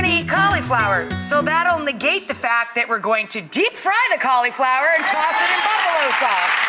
gonna eat cauliflower, so that'll negate the fact that we're going to deep fry the cauliflower and toss it in buffalo sauce.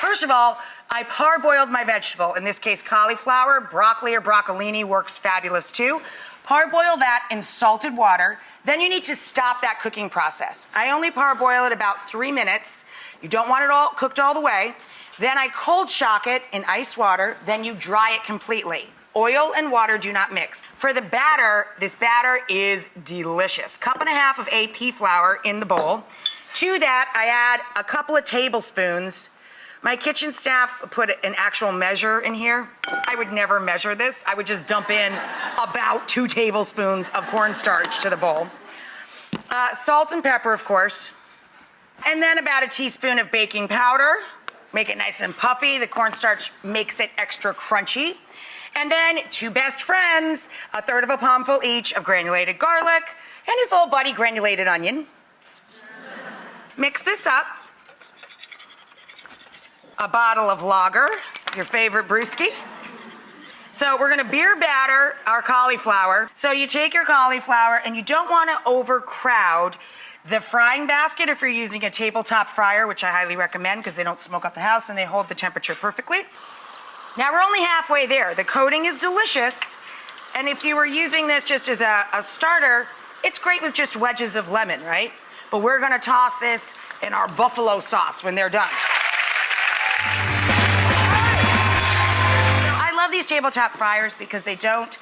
First of all, I parboiled my vegetable. In this case, cauliflower, broccoli or broccolini works fabulous too. Parboil that in salted water. Then you need to stop that cooking process. I only parboil it about three minutes. You don't want it all cooked all the way. Then I cold shock it in ice water. Then you dry it completely. Oil and water do not mix. For the batter, this batter is delicious. Cup and a half of AP flour in the bowl. To that, I add a couple of tablespoons my kitchen staff put an actual measure in here. I would never measure this. I would just dump in about two tablespoons of cornstarch to the bowl. Uh, salt and pepper, of course. And then about a teaspoon of baking powder. Make it nice and puffy. The cornstarch makes it extra crunchy. And then two best friends, a third of a palmful each of granulated garlic and his little buddy granulated onion. Mix this up a bottle of lager, your favorite brewski. So we're gonna beer batter our cauliflower. So you take your cauliflower and you don't wanna overcrowd the frying basket if you're using a tabletop fryer, which I highly recommend because they don't smoke up the house and they hold the temperature perfectly. Now we're only halfway there. The coating is delicious. And if you were using this just as a, a starter, it's great with just wedges of lemon, right? But we're gonna toss this in our buffalo sauce when they're done. I love these tabletop fryers because they don't,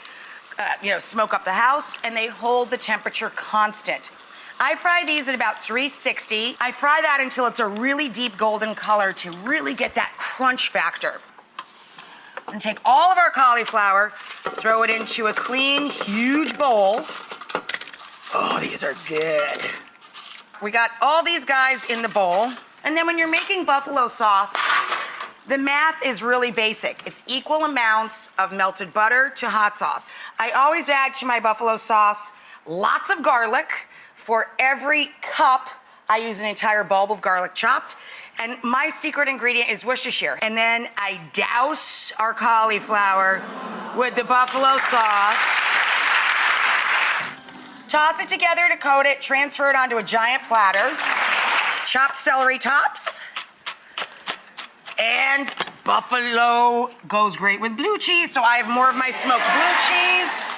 uh, you know, smoke up the house and they hold the temperature constant. I fry these at about 360. I fry that until it's a really deep golden color to really get that crunch factor. And take all of our cauliflower, throw it into a clean, huge bowl. Oh, these are good. We got all these guys in the bowl. And then when you're making buffalo sauce, the math is really basic. It's equal amounts of melted butter to hot sauce. I always add to my buffalo sauce lots of garlic. For every cup, I use an entire bulb of garlic chopped. And my secret ingredient is Worcestershire. And then I douse our cauliflower with the buffalo sauce. Toss it together to coat it, transfer it onto a giant platter chopped celery tops. And buffalo goes great with blue cheese, so I have more of my smoked blue cheese.